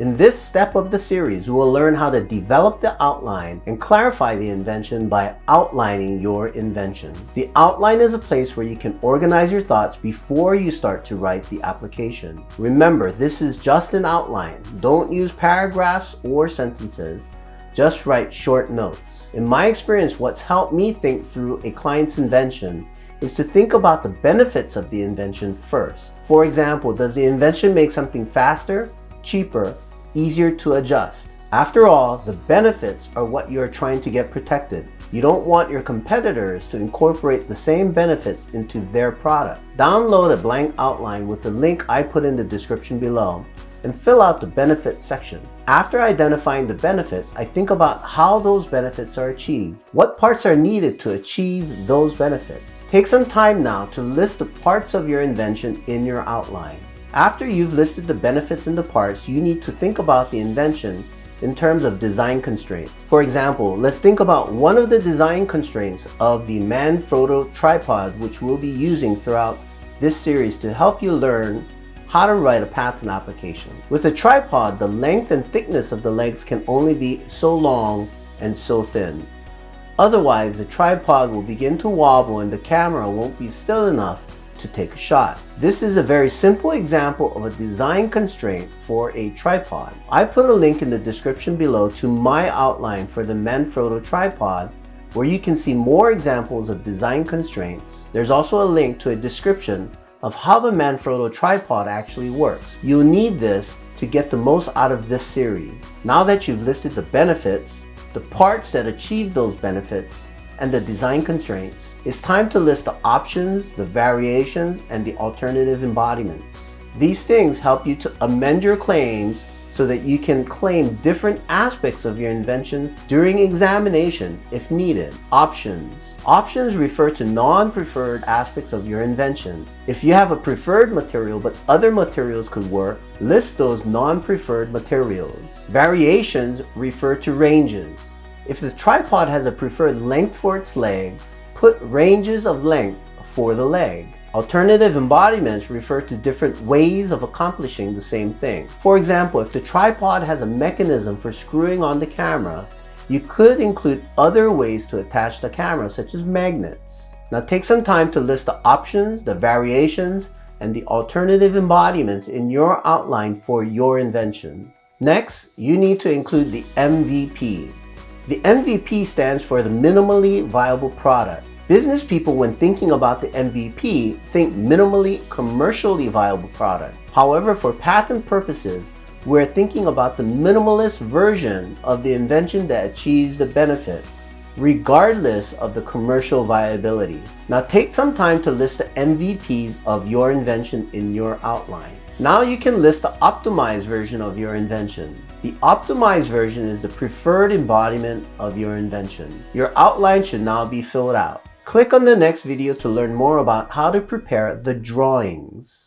In this step of the series, we will learn how to develop the outline and clarify the invention by outlining your invention. The outline is a place where you can organize your thoughts before you start to write the application. Remember, this is just an outline. Don't use paragraphs or sentences. Just write short notes. In my experience, what's helped me think through a client's invention is to think about the benefits of the invention first. For example, does the invention make something faster, cheaper, easier to adjust. After all, the benefits are what you're trying to get protected. You don't want your competitors to incorporate the same benefits into their product. Download a blank outline with the link I put in the description below and fill out the benefits section. After identifying the benefits, I think about how those benefits are achieved. What parts are needed to achieve those benefits? Take some time now to list the parts of your invention in your outline. After you've listed the benefits and the parts, you need to think about the invention in terms of design constraints. For example, let's think about one of the design constraints of the Manfrotto tripod which we'll be using throughout this series to help you learn how to write a patent application. With a tripod, the length and thickness of the legs can only be so long and so thin. Otherwise, the tripod will begin to wobble and the camera won't be still enough to take a shot. This is a very simple example of a design constraint for a tripod. I put a link in the description below to my outline for the Manfrotto tripod where you can see more examples of design constraints. There's also a link to a description of how the Manfrotto tripod actually works. You'll need this to get the most out of this series. Now that you've listed the benefits, the parts that achieve those benefits, and the design constraints, it's time to list the options, the variations, and the alternative embodiments. These things help you to amend your claims so that you can claim different aspects of your invention during examination if needed. Options. Options refer to non-preferred aspects of your invention. If you have a preferred material but other materials could work, list those non-preferred materials. Variations refer to ranges. If the tripod has a preferred length for its legs, put ranges of length for the leg. Alternative embodiments refer to different ways of accomplishing the same thing. For example, if the tripod has a mechanism for screwing on the camera, you could include other ways to attach the camera, such as magnets. Now take some time to list the options, the variations, and the alternative embodiments in your outline for your invention. Next, you need to include the MVP, the MVP stands for the minimally viable product. Business people, when thinking about the MVP, think minimally commercially viable product. However, for patent purposes, we're thinking about the minimalist version of the invention that achieves the benefit, regardless of the commercial viability. Now take some time to list the MVPs of your invention in your outline. Now you can list the optimized version of your invention. The optimized version is the preferred embodiment of your invention. Your outline should now be filled out. Click on the next video to learn more about how to prepare the drawings.